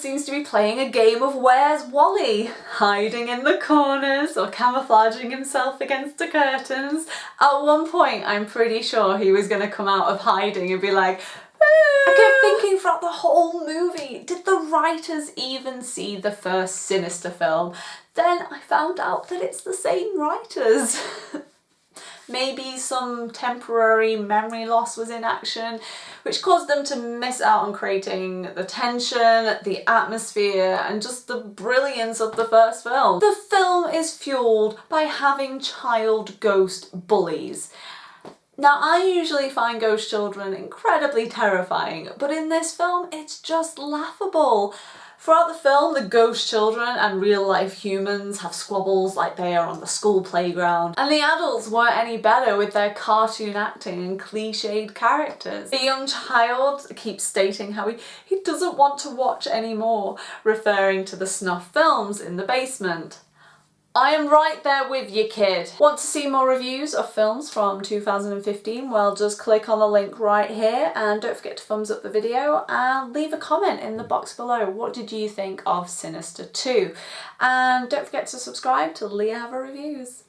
seems to be playing a game of Where's Wally, hiding in the corners or camouflaging himself against the curtains. At one point, I'm pretty sure he was going to come out of hiding and be like, I kept thinking throughout the whole movie, did the writers even see the first Sinister film? Then I found out that it's the same writers. Maybe some temporary memory loss was in action, which caused them to miss out on creating the tension, the atmosphere, and just the brilliance of the first film. The film is fueled by having child ghost bullies. Now I usually find ghost children incredibly terrifying, but in this film it's just laughable. Throughout the film, the ghost children and real life humans have squabbles like they are on the school playground, and the adults weren't any better with their cartoon acting and cliched characters. The young child keeps stating how he, he doesn't want to watch anymore, referring to the snuff films in the basement. I am right there with you kid. Want to see more reviews of films from 2015? Well just click on the link right here and don't forget to thumbs up the video and leave a comment in the box below. What did you think of Sinister 2? And don't forget to subscribe to Leah Have Reviews.